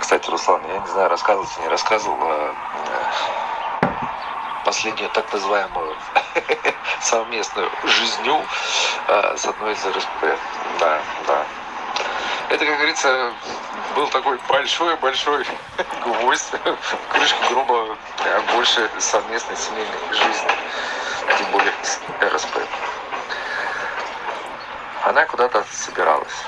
Кстати, Руслан, я не знаю, рассказывал, не рассказывал э, последнюю так называемую совместную жизнью э, с одной из РСП. Да, да. Это, как говорится, был такой большой-большой гвоздь в крышку гроба больше совместной семейной жизни, тем более с РСП. Она куда-то собиралась.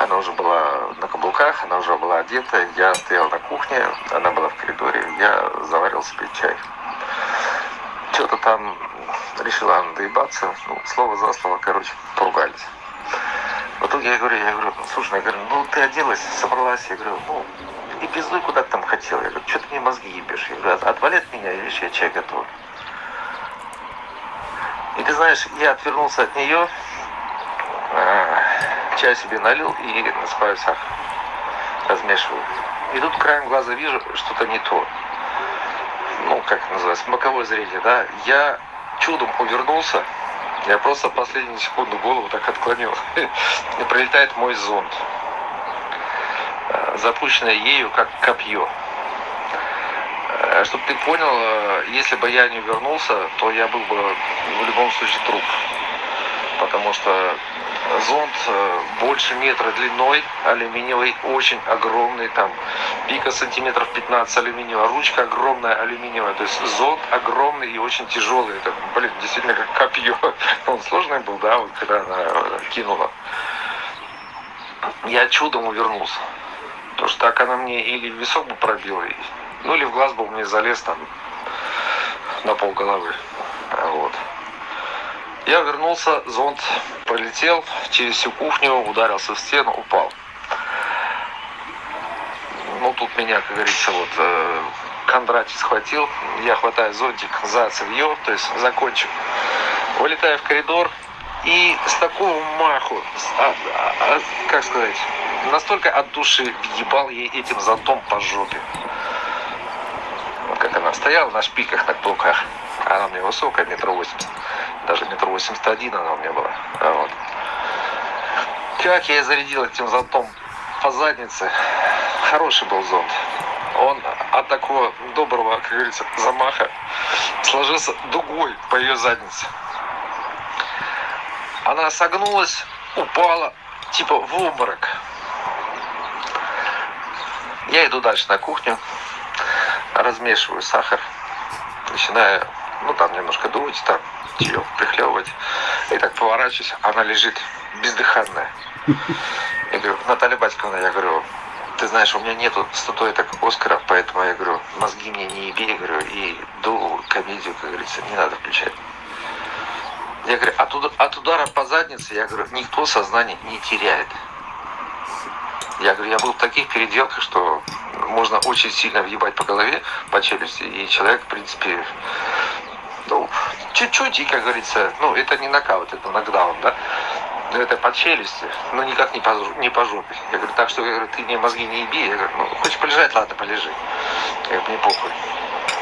Она уже была на каблуках, она уже была одета. Я стоял на кухне, она была в коридоре. Я заварил себе чай. Что-то там решила она доебаться. Ну, слово за слово, короче, поругались. В итоге я говорю, я говорю, слушай, я говорю, ну ты оделась, собралась, я говорю, ну и пиздуй куда ты там хотел. Я говорю, что ты мне мозги ебешь? Я говорю, отвали от меня, видишь, я чай готовлю. И ты знаешь, я отвернулся от нее, чай себе налил и насыпаю сахар, размешиваю. И тут краем глаза вижу, что-то не то. Ну, как это называется, боковое зрение, да. Я чудом увернулся, я просто последнюю секунду голову так отклонил. И прилетает мой зонт, э, запущенный ею как копье. Э, Чтобы ты понял, э, если бы я не вернулся, то я был бы в любом случае труп. Потому что зонт э, больше метра длиной, алюминиевый, очень огромный, там пика сантиметров 15 алюминиевая, ручка огромная алюминиевая, то есть зонт огромный и очень тяжелый, это, блин, действительно как копье, он сложный был, да, вот когда она э, кинула. Я чудом увернулся, потому что так она мне или в висок бы пробила, ну или в глаз бы мне залез там на пол головы, вот. Я вернулся, зонт полетел через всю кухню, ударился в стену, упал. Ну, тут меня, как говорится, вот э, Кондратий схватил, я хватаю зонтик за цевье, то есть за кончик, вылетаю в коридор и с такого маху, с, а, а, как сказать, настолько от души въебал ей этим зонтом по жопе. Вот как она стояла на шпиках, на плуках. Она мне высокая, метр восемьдесят даже метр восемьдесят один она у меня была. А вот. Как я зарядил этим зонтом по заднице. Хороший был зонт. Он от такого доброго, как говорится, замаха сложился дугой по ее заднице. Она согнулась, упала, типа в обморок. Я иду дальше на кухню, размешиваю сахар, начинаю, ну там немножко дуть, там ее прихлебывать. И так поворачиваюсь, она лежит бездыханная. Я говорю, Наталья Батьковна, я говорю, ты знаешь, у меня нету статуэток Оскара, поэтому я говорю, мозги мне не еби, я говорю, и ду комедию, как говорится, не надо включать. Я говорю, от, уд- от удара по заднице, я говорю, никто сознание не теряет. Я говорю, я был в таких переделках, что можно очень сильно въебать по голове, по челюсти, и человек, в принципе, чуть-чуть, и, как говорится, ну, это не нокаут, это нокдаун, да, но это по челюсти, но никак не по, не по жопе. Я говорю, так что, я говорю, ты мне мозги не еби, я говорю, ну, хочешь полежать, ладно, полежи. Я говорю, мне похуй.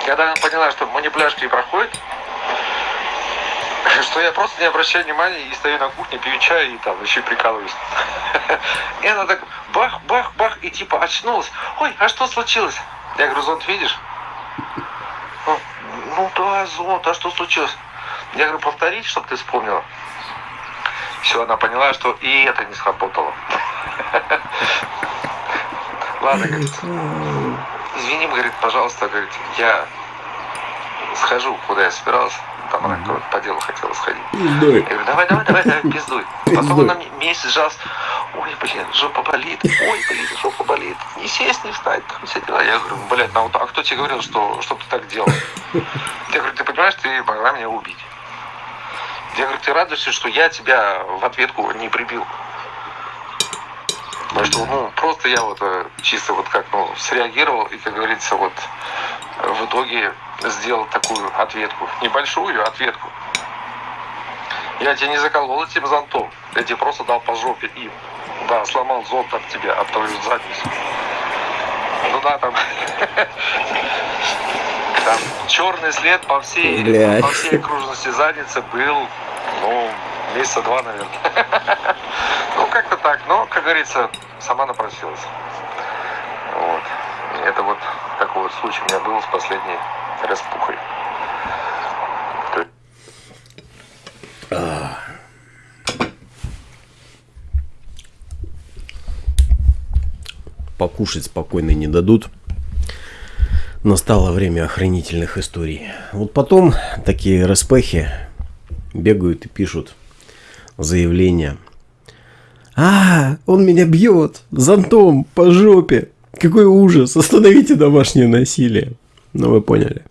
Когда она поняла, что манипуляшки не проходит, что я просто не обращаю внимания и стою на кухне, пью чай и там еще прикалываюсь. И она так бах, бах, бах, и типа очнулась. Ой, а что случилось? Я говорю, зонт видишь? Да, зонт, а что случилось? Я говорю, повторить, чтобы ты вспомнила. Все, она поняла, что и это не сработало. Ладно, говорит, извини, говорит, пожалуйста, говорит, я схожу, куда я собирался. Там она по делу хотела сходить. Я говорю, давай, давай, давай, давай, пиздуй. Потом она мне месяц жалась. Ой, блин, жопа болит. Ой, блин, жопа болит. Не сесть, не встать. Там все дела. Я говорю, блядь, ну, а кто тебе говорил, что, что ты так делал? Я говорю, ты понимаешь, ты могла меня убить. Я говорю, ты радуешься, что я тебя в ответку не прибил. Потому что, ну, просто я вот э, чисто вот как, ну, среагировал и, как говорится, вот э, в итоге сделал такую ответку. Небольшую ответку. Я тебя не заколол этим зонтом. Я тебе просто дал по жопе им. Да, сломал зонт об тебя, об твою задницу. Ну да, там... Там черный след по всей, Блядь. по всей окружности задницы был, ну, Месяца два, наверное. Ну, как-то так. Но, как говорится, сама напросилась. Вот. Это вот такой вот случай у меня был с последней распухой. Покушать спокойно не дадут. Настало время охранительных историй. Вот потом такие распехи бегают и пишут заявления. А, он меня бьет зонтом по жопе. Какой ужас, остановите домашнее насилие. Ну вы поняли.